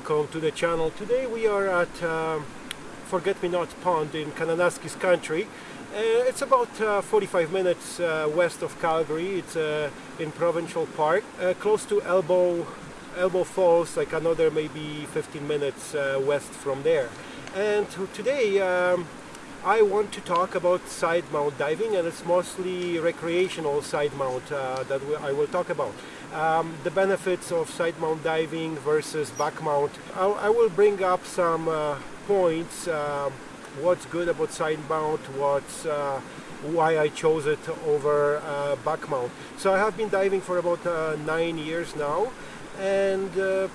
welcome to the channel. Today we are at um, Forget Me Not Pond in Kananaskis country. Uh, it's about uh, 45 minutes uh, west of Calgary. It's uh, in Provincial Park, uh, close to Elbow, Elbow Falls, like another maybe 15 minutes uh, west from there. And today um, I want to talk about side mount diving and it's mostly recreational side mount that I will talk about. Um, the benefits of side mount diving versus back mount. I, I will bring up some points um, what's good about side mount, what's uh, why I chose it over uh, back mount. So I have been diving for about uh, nine years now and uh,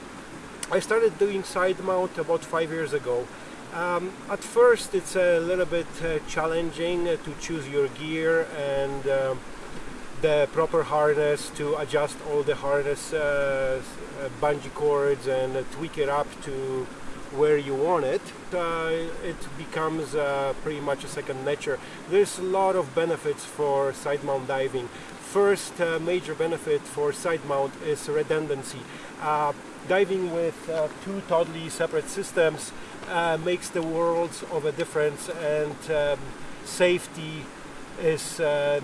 I started doing side mount about five years ago. Um, at first it's a little bit uh, challenging to choose your gear and um, the proper harness to adjust all the harness uh, bungee cords and tweak it up to where you want it, uh, it becomes uh, pretty much a second nature. There's a lot of benefits for side mount diving. First uh, major benefit for side mount is redundancy. Uh, diving with uh, two totally separate systems uh, makes the worlds of a difference and um, safety is a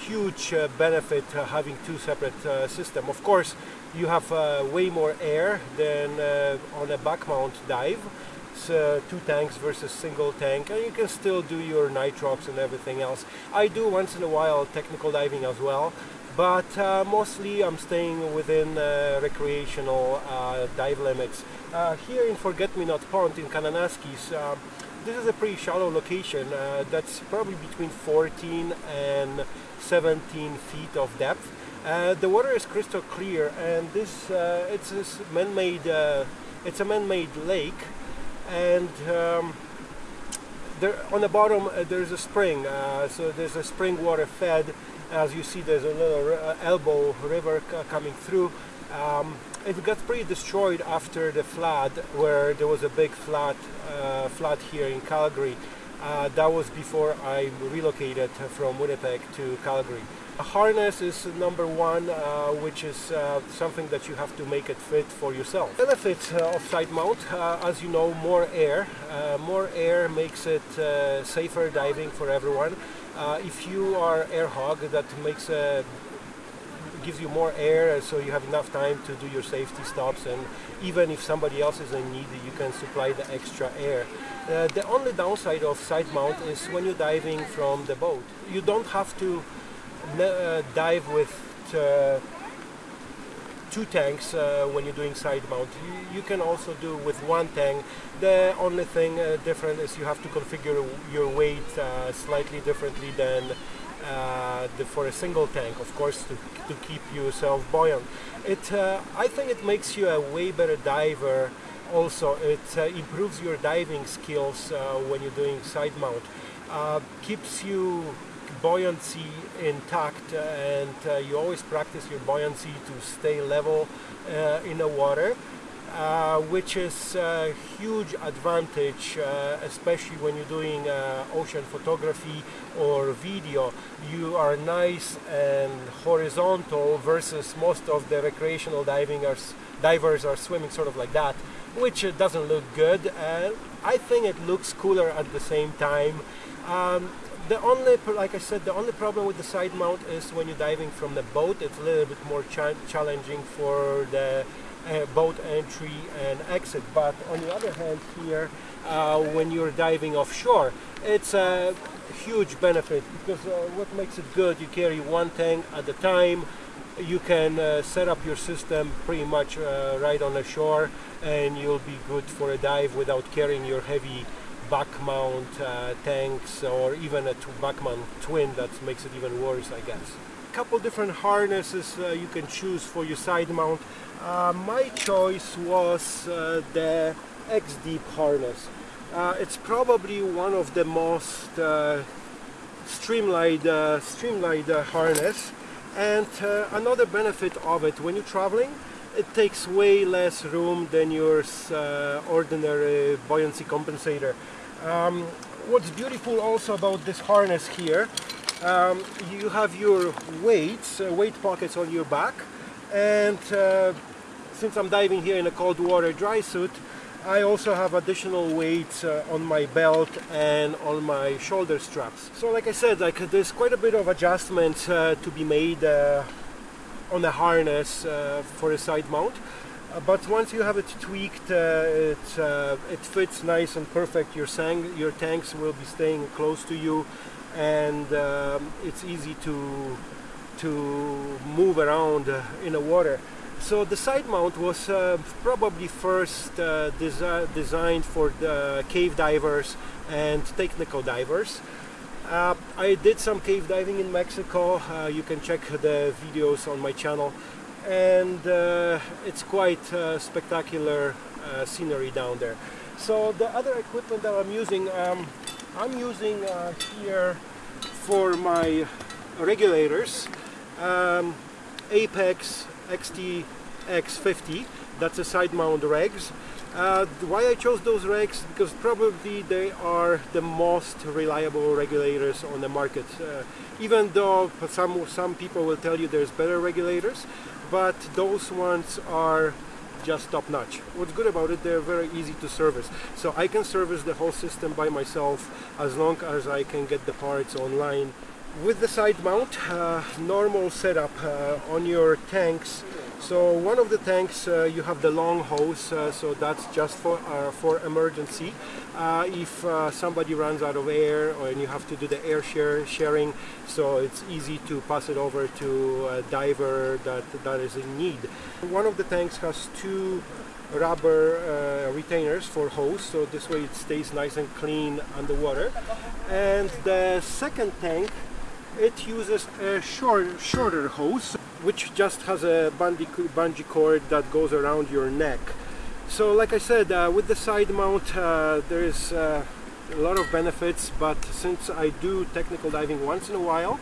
huge uh, benefit uh, having two separate uh, system. Of course, you have way more air than on a back mount dive. Two tanks versus single tank and you can still do your nitrox and everything else. I do once in a while technical diving as well but uh, mostly I'm staying within uh, recreational uh, dive limits. here in Forget Me Not Pond in Kananaskis this is a pretty shallow location that's probably between 14 and 17 feet of depth. Uh, the water is crystal clear and this uh, it's a man-made uh, it's a man-made lake and um, there on the bottom uh, there's a spring uh, so there's a spring water fed as you see there's a little uh, elbow river coming through um, it got pretty destroyed after the flood where there was a big flood flood here in Calgary uh, that was before I relocated from Winnipeg to Calgary. A harness is number one, uh, which is uh, something that you have to make it fit for yourself. Benefits uh, of side mount, uh, as you know, more air. Uh, more air makes it safer diving for everyone. If you are air hog, that makes a gives you more air so you have enough time to do your safety stops and even if somebody else is in need you can supply the extra air. Uh, the only downside of side mount is when you're diving from the boat. You don't have to uh, dive with uh, two tanks uh, when you're doing side mount. You, you, can also do with one tank. The only thing uh, different is you have to configure your weight uh, slightly differently than uh, the, for a single tank, of course, to, to keep yourself buoyant. It, uh, I think it makes you a way better diver. Also, it uh, improves your diving skills when you're doing side mount. Keeps you buoyancy intact and you always practice your buoyancy to stay level in the water. Uh, which is a huge advantage, uh, especially when you're doing uh, ocean photography or video. You are nice and horizontal versus most of the recreational diving are, divers are swimming sort of like that, which doesn't look good. I think it looks cooler at the same time. Um, the only, like I said, the only problem with the side mount is when you're diving from the boat, it's a little bit more cha challenging for the uh, boat entry and exit. But on the other hand here, uh, when you're diving offshore, it's a huge benefit because uh, what makes it good, you carry one tank at a time, you can uh, set up your system pretty much uh, right on the shore and you'll be good for a dive without carrying your heavy back mount uh, tanks or even a back mount twin that makes it even worse I guess. A couple different harnesses you can choose for your side mount. Uh, my choice was uh, the X-Deep harness. Uh, it's probably one of the most uh, streamlined, uh, streamlined uh, harness and another benefit of it when you're traveling it takes way less room than your ordinary buoyancy compensator. Um, what's beautiful also about this harness here um, you have your weights, weight pockets on your back and since I'm diving here in a cold water dry suit, I also have additional weights uh, on my belt and on my shoulder straps. So like I said, like there's quite a bit of adjustments uh, to be made uh, on the harness uh, for a side mount. Uh, but once you have it tweaked, uh, it, it fits nice and perfect. Your, sang your tanks will be staying close to you and um, it's easy to, to move around in the water. So the side mount was uh, probably first uh, desi designed for the cave divers and technical divers. Uh, I did some cave diving in Mexico. Uh, you can check the videos on my channel and uh, it's quite uh, spectacular scenery down there. So the other equipment that I'm using, um, I'm using here for my regulators um, Apeks XT X50 that's a side mount regs uh, why I chose those regs because probably they are the most reliable regulators on the market uh, even though some some people will tell you there's better regulators but those ones are just top notch. What's good about it, they're very easy to service. So I can service the whole system by myself as long as I can get the parts online with the side mount, uh, normal setup uh, on your tanks. So one of the tanks uh, you have the long hose, uh, so that's just for uh, for emergency. Uh, if somebody runs out of air, and you have to do the air share sharing, so it's easy to pass it over to a diver that that is in need. One of the tanks has two rubber retainers for hose, so this way it stays nice and clean underwater. And the second tank it uses a short, shorter hose which just has a bungee cord that goes around your neck. So like I said uh, with the side mount uh, there is uh, a lot of benefits but since I do technical diving once in a while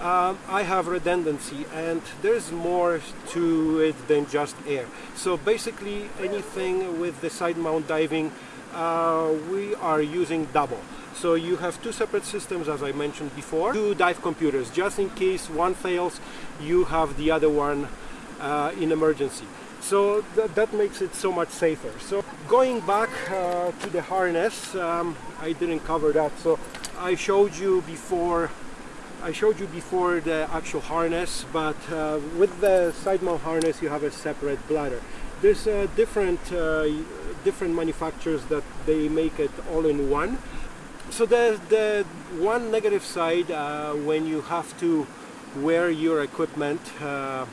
um, I have redundancy and there's more to it than just air. So basically anything with the side mount diving uh, we are using double so you have two separate systems, as I mentioned before, two dive computers. Just in case one fails, you have the other one uh, in emergency. So th that makes it so much safer. So going back uh, to the harness, um, I didn't cover that. So I showed you before I showed you before the actual harness, but uh, with the side mount harness you have a separate bladder. There's uh, different uh, different manufacturers that they make it all in one so the, the one negative side uh, when you have to wear your equipment uh,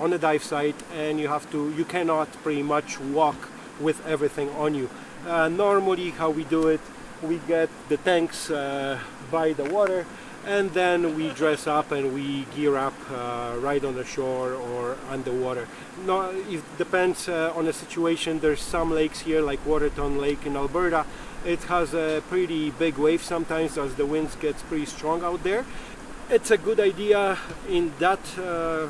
on a dive site and you have to you cannot pretty much walk with everything on you uh, normally how we do it we get the tanks uh, by the water and then we dress up and we gear up uh, right on the shore or underwater. No, it depends uh, on the situation. There's some lakes here like Waterton Lake in Alberta. It has a pretty big wave sometimes as the winds gets pretty strong out there. It's a good idea in that uh,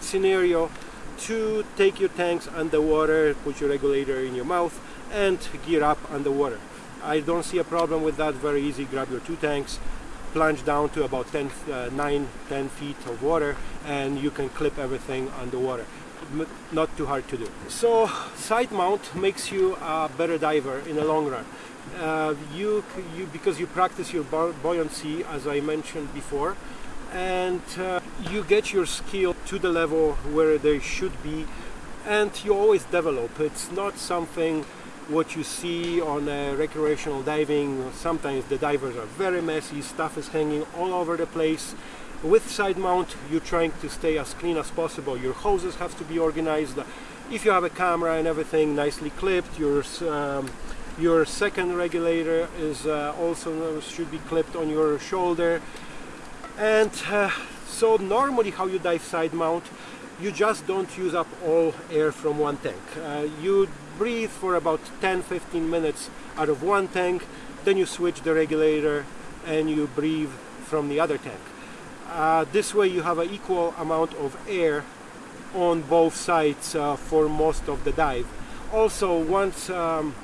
scenario to take your tanks underwater, put your regulator in your mouth and gear up underwater. I don't see a problem with that, very easy, grab your two tanks, plunge down to about 10, uh, 9, 10 feet of water and you can clip everything underwater. Not too hard to do. So side mount makes you a better diver in the long run. Uh, you, you, because you practice your buoyancy as I mentioned before and uh, you get your skill to the level where they should be and you always develop. It's not something what you see on uh, recreational diving. Sometimes the divers are very messy, stuff is hanging all over the place. With side mount, you're trying to stay as clean as possible. Your hoses have to be organized. If you have a camera and everything nicely clipped, your um, your second regulator is uh, also should be clipped on your shoulder. And uh, so normally how you dive side mount, you just don't use up all air from one tank. Uh, you breathe for about 10-15 minutes out of one tank, then you switch the regulator and you breathe from the other tank. Uh, this way you have an equal amount of air on both sides uh, for most of the dive. Also, once um,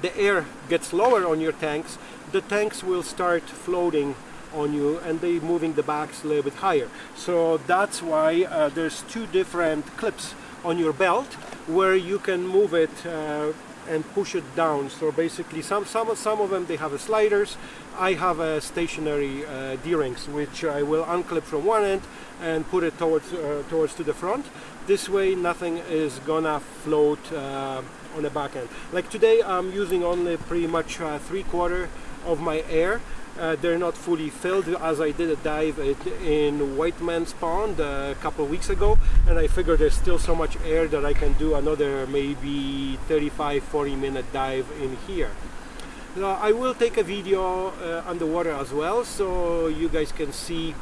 the air gets lower on your tanks, the tanks will start floating on you and they moving the backs a little bit higher. So that's why uh, there's two different clips on your belt where you can move it uh, and push it down. So basically some, some, some of them they have sliders. I have a stationary uh, D-rings which I will unclip from one end and put it towards, uh, towards to the front. This way nothing is gonna float uh, on the back end. Like today I'm using only pretty much uh, three quarter of my air uh, they're not fully filled as I did a dive in Whiteman's Pond a couple of weeks ago and I figured there's still so much air that I can do another maybe 35-40 minute dive in here. Now, I will take a video uh, underwater as well so you guys can see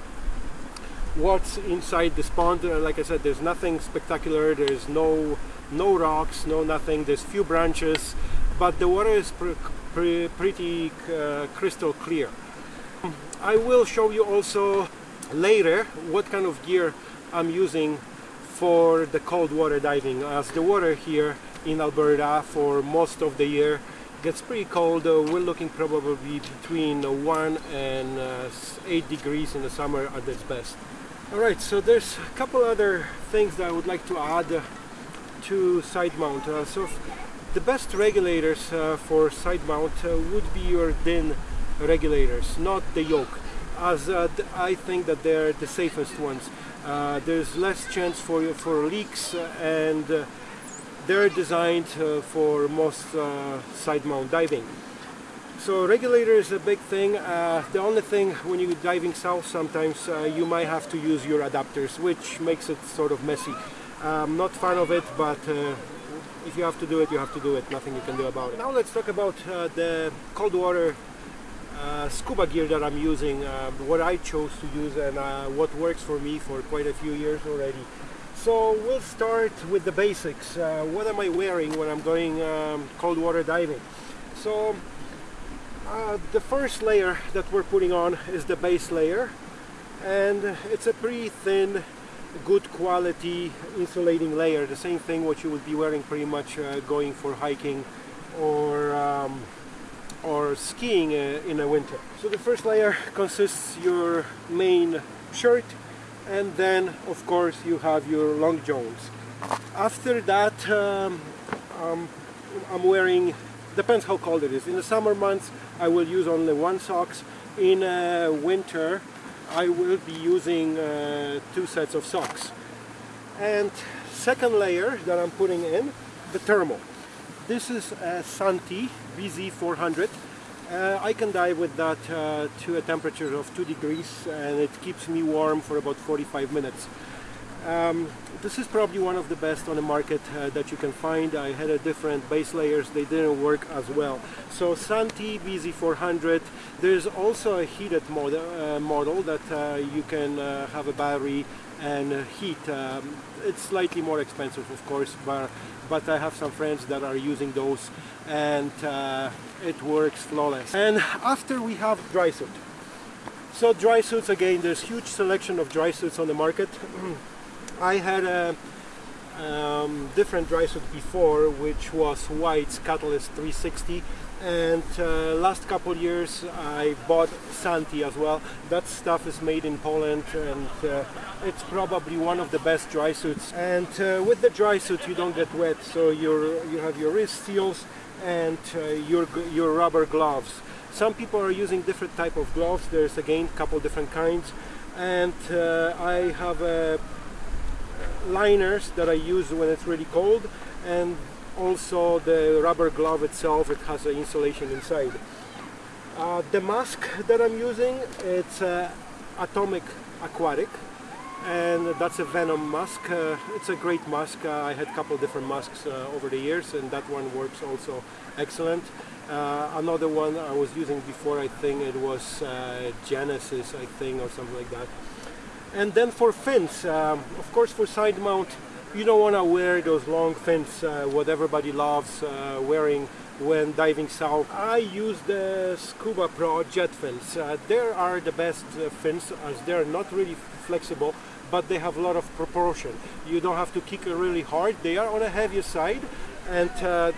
what's inside this pond. Uh, like I said, there's nothing spectacular, there's no, no rocks, no nothing, there's few branches but the water is pre pre pretty uh, crystal clear. I will show you also later what kind of gear I'm using for the cold water diving as the water here in Alberta for most of the year gets pretty cold. Uh, we're looking probably between 1 and uh, 8 degrees in the summer at its best. Alright so there's a couple other things that I would like to add to side mount. Uh, so the best regulators uh, for side mount uh, would be your DIN regulators, not the yoke, as uh, I think that they're the safest ones. Uh, there's less chance for for leaks uh, and uh, they're designed uh, for most side mount diving. So regulator is a big thing. the only thing when you're diving south sometimes you might have to use your adapters which makes it sort of messy. I'm not fan of it but if you have to do it, you have to do it. Nothing you can do about it. Now let's talk about uh, the cold water uh, scuba gear that I'm using, uh, what I chose to use and uh, what works for me for quite a few years already. So we'll start with the basics. Uh, what am I wearing when I'm going um, cold water diving? So uh, the first layer that we're putting on is the base layer and it's a pretty thin good quality insulating layer the same thing what you would be wearing pretty much uh, going for hiking or um, or skiing uh, in a winter. So the first layer consists your main shirt and then of course you have your long johns. After that um, um, I'm wearing, depends how cold it is. In the summer months I will use only one socks. In uh, winter I will be using uh, two sets of socks. And second layer that I'm putting in, the thermal. This is a Santi BZ400. Uh, I can dive with that uh, to a temperature of 2 degrees and it keeps me warm for about 45 minutes. Um, this is probably one of the best on the market uh, that you can find. I had a different base layers, they didn't work as well. So Santi BZ400, there's also a heated model, uh, model that uh, you can uh, have a battery and heat. Um, it's slightly more expensive of course, but, but I have some friends that are using those and uh, it works flawless. And after we have dry suit. So dry suits again, there's huge selection of dry suits on the market. I had a um, different dry suit before which was White's Catalyst 360 and uh, last couple years I bought Santi as well. That stuff is made in Poland and uh, it's probably one of the best dry suits. And uh, with the dry suit you don't get wet, so you you have your wrist seals and uh, your your rubber gloves. Some people are using different type of gloves. There's again a couple different kinds, and uh, I have uh, liners that I use when it's really cold, and also the rubber glove itself it has an insulation inside. Uh, the mask that I'm using it's atomic aquatic and that's a venom mask. Uh, it's a great mask. Uh, I had a couple different masks uh, over the years and that one works also excellent. Uh, another one I was using before I think it was Genesis I think or something like that. And then for fins um, of course for side mount you don't want to wear those long fins uh, what everybody loves uh, wearing when diving south. I use the Scubapro jet fins. Uh, they are the best uh, fins as they're not really flexible but they have a lot of proportion. You don't have to kick really hard. They are on a heavier side and uh,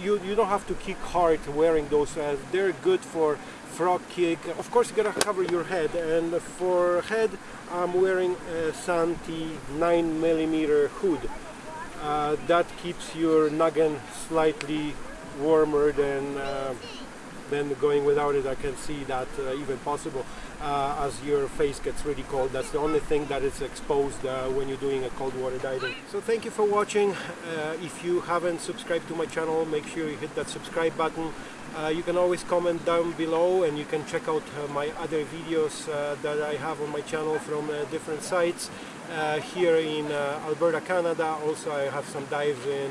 you, you don't have to kick hard wearing those. Uh, they're good for frog kick. Of course you gotta cover your head and for head I'm wearing a Santi 9 millimeter hood uh, that keeps your noggin slightly warmer than uh, than going without it. I can see that uh, even possible uh, as your face gets really cold. That's the only thing that is exposed uh, when you're doing a cold water diving. So thank you for watching. Uh, if you haven't subscribed to my channel, make sure you hit that subscribe button. Uh, you can always comment down below and you can check out uh, my other videos that I have on my channel from different sites. here in Alberta, Canada, also I have some dives in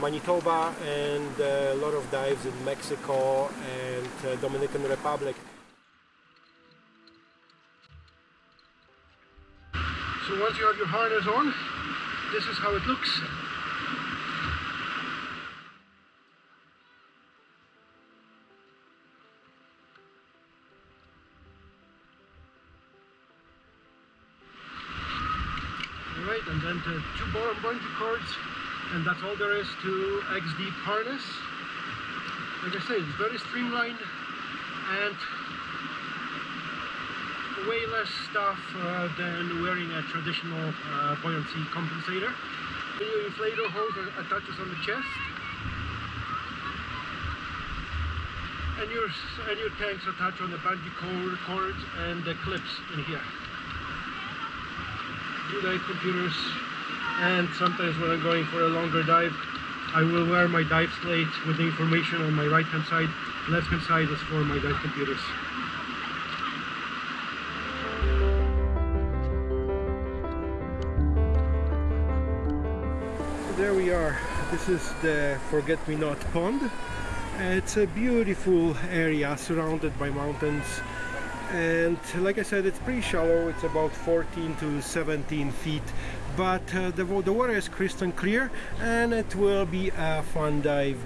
Manitoba and uh, a lot of dives in Mexico and uh, Dominican Republic. So once you have your harness on, this is how it looks. Alright, and then the two bottom bungee cords and that's all there is to XD harness. Like I said it's very streamlined and way less stuff uh, than wearing a traditional uh, buoyancy compensator. The inflator hose attaches on the chest. And your and your tanks attach on the bungee cord cords and the clips in here. Two dive computers and sometimes when I'm going for a longer dive I will wear my dive slate with the information on my right hand side left hand side is for my dive computers. There we are. This is the forget-me-not pond. It's a beautiful area surrounded by mountains. And like I said it's pretty shallow. It's about 14 to 17 feet but uh, the, the water is crystal clear and it will be a fun dive